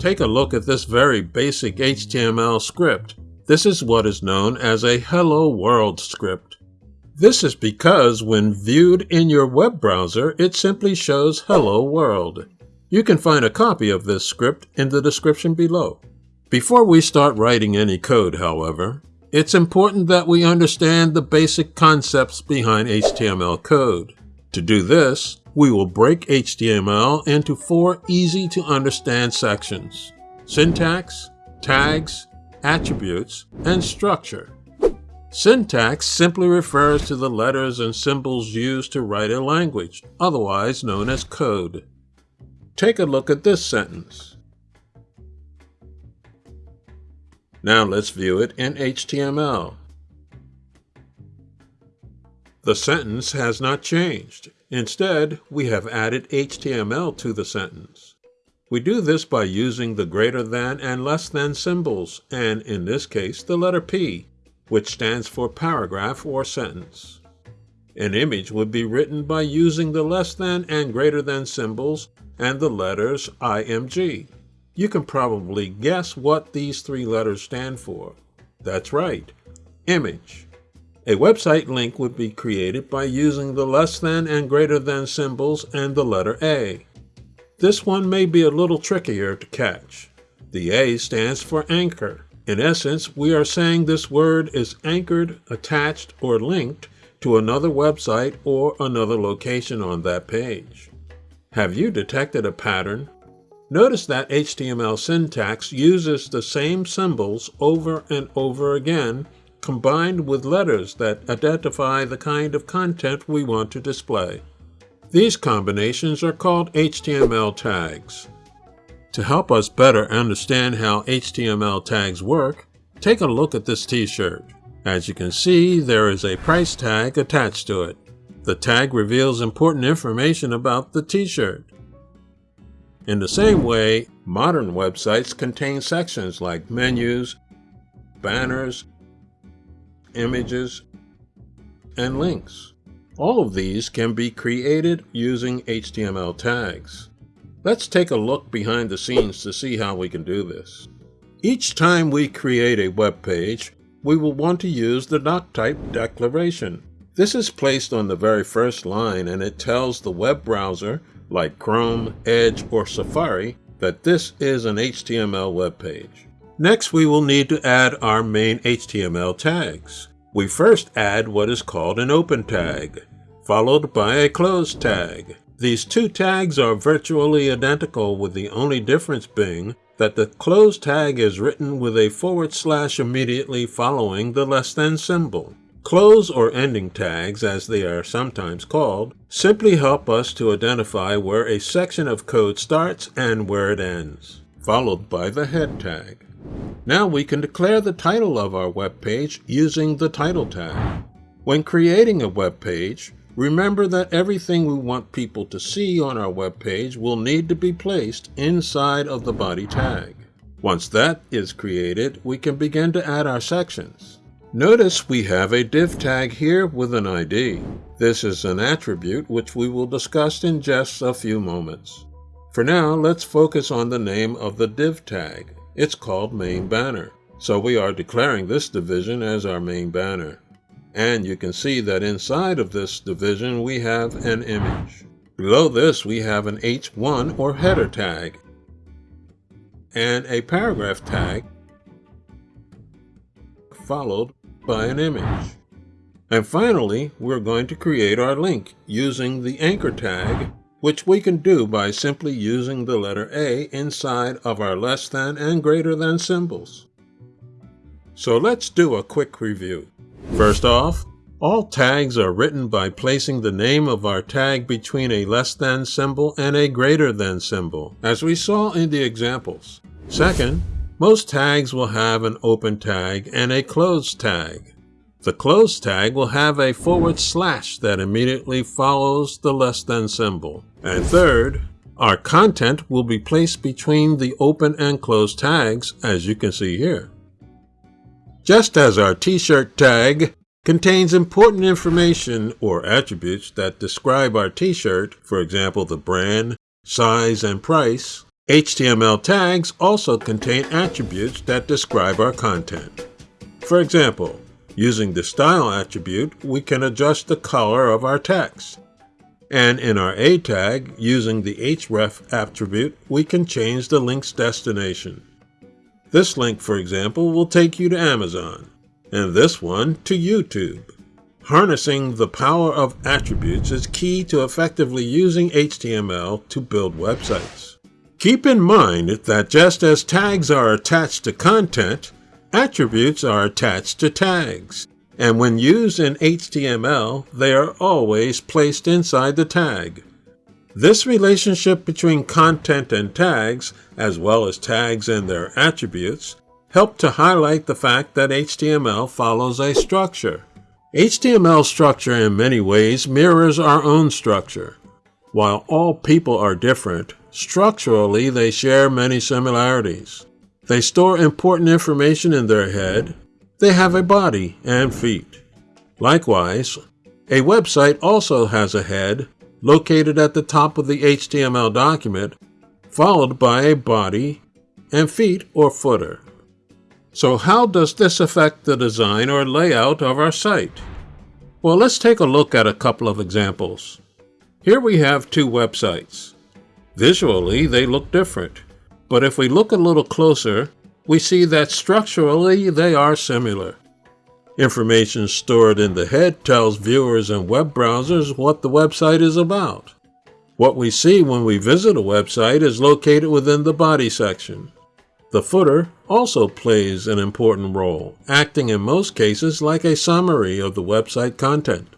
Take a look at this very basic HTML script. This is what is known as a Hello World script. This is because when viewed in your web browser, it simply shows Hello World. You can find a copy of this script in the description below. Before we start writing any code, however, it's important that we understand the basic concepts behind HTML code. To do this, we will break HTML into four easy to understand sections. Syntax, tags, attributes, and structure. Syntax simply refers to the letters and symbols used to write a language, otherwise known as code. Take a look at this sentence. Now let's view it in HTML. The sentence has not changed. Instead, we have added HTML to the sentence. We do this by using the greater than and less than symbols, and in this case, the letter P, which stands for paragraph or sentence. An image would be written by using the less than and greater than symbols and the letters IMG. You can probably guess what these three letters stand for. That's right, image. A website link would be created by using the less than and greater than symbols and the letter A. This one may be a little trickier to catch. The A stands for anchor. In essence, we are saying this word is anchored, attached, or linked to another website or another location on that page. Have you detected a pattern Notice that HTML syntax uses the same symbols over and over again, combined with letters that identify the kind of content we want to display. These combinations are called HTML tags. To help us better understand how HTML tags work, take a look at this t-shirt. As you can see, there is a price tag attached to it. The tag reveals important information about the t-shirt. In the same way, modern websites contain sections like menus, banners, images, and links. All of these can be created using HTML tags. Let's take a look behind the scenes to see how we can do this. Each time we create a web page, we will want to use the doctype declaration. This is placed on the very first line and it tells the web browser like Chrome, Edge, or Safari, that this is an HTML web page. Next, we will need to add our main HTML tags. We first add what is called an open tag, followed by a close tag. These two tags are virtually identical with the only difference being that the close tag is written with a forward slash immediately following the less than symbol. Close or ending tags, as they are sometimes called, simply help us to identify where a section of code starts and where it ends, followed by the head tag. Now we can declare the title of our web page using the title tag. When creating a web page, remember that everything we want people to see on our web page will need to be placed inside of the body tag. Once that is created, we can begin to add our sections. Notice we have a div tag here with an ID. This is an attribute which we will discuss in just a few moments. For now, let's focus on the name of the div tag. It's called main banner. So we are declaring this division as our main banner. And you can see that inside of this division we have an image. Below this we have an H1 or header tag and a paragraph tag followed by an image. And finally, we're going to create our link using the anchor tag, which we can do by simply using the letter A inside of our less than and greater than symbols. So let's do a quick review. First off, all tags are written by placing the name of our tag between a less than symbol and a greater than symbol, as we saw in the examples. Second, most tags will have an open tag and a closed tag. The close tag will have a forward slash that immediately follows the less than symbol. And third, our content will be placed between the open and close tags, as you can see here. Just as our t-shirt tag contains important information or attributes that describe our t-shirt, for example the brand, size, and price, HTML tags also contain attributes that describe our content. For example, using the style attribute, we can adjust the color of our text. And in our A tag, using the href attribute, we can change the link's destination. This link, for example, will take you to Amazon, and this one to YouTube. Harnessing the power of attributes is key to effectively using HTML to build websites. Keep in mind that just as tags are attached to content, attributes are attached to tags. And when used in HTML, they are always placed inside the tag. This relationship between content and tags, as well as tags and their attributes, help to highlight the fact that HTML follows a structure. HTML structure in many ways mirrors our own structure. While all people are different, Structurally, they share many similarities. They store important information in their head. They have a body and feet. Likewise, a website also has a head located at the top of the HTML document, followed by a body and feet or footer. So how does this affect the design or layout of our site? Well, let's take a look at a couple of examples. Here we have two websites. Visually, they look different, but if we look a little closer, we see that structurally they are similar. Information stored in the head tells viewers and web browsers what the website is about. What we see when we visit a website is located within the body section. The footer also plays an important role, acting in most cases like a summary of the website content.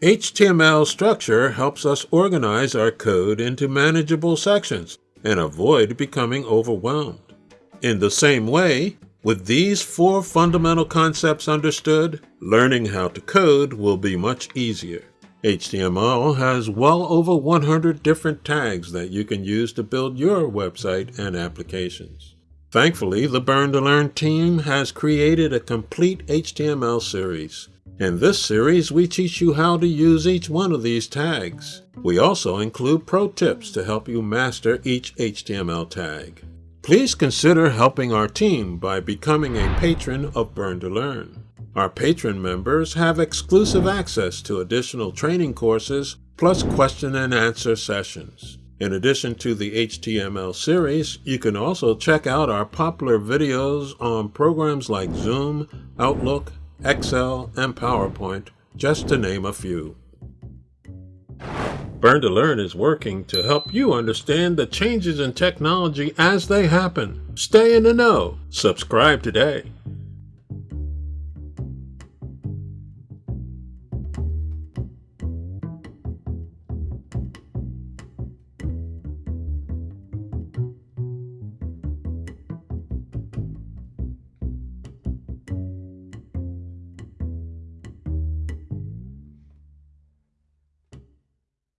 HTML structure helps us organize our code into manageable sections and avoid becoming overwhelmed. In the same way, with these four fundamental concepts understood, learning how to code will be much easier. HTML has well over 100 different tags that you can use to build your website and applications. Thankfully, the Burn to Learn team has created a complete HTML series in this series, we teach you how to use each one of these tags. We also include pro tips to help you master each HTML tag. Please consider helping our team by becoming a patron of Burn to Learn. Our patron members have exclusive access to additional training courses plus question and answer sessions. In addition to the HTML series, you can also check out our popular videos on programs like Zoom, Outlook, Excel, and PowerPoint, just to name a few. Burn to Learn is working to help you understand the changes in technology as they happen. Stay in the know. Subscribe today.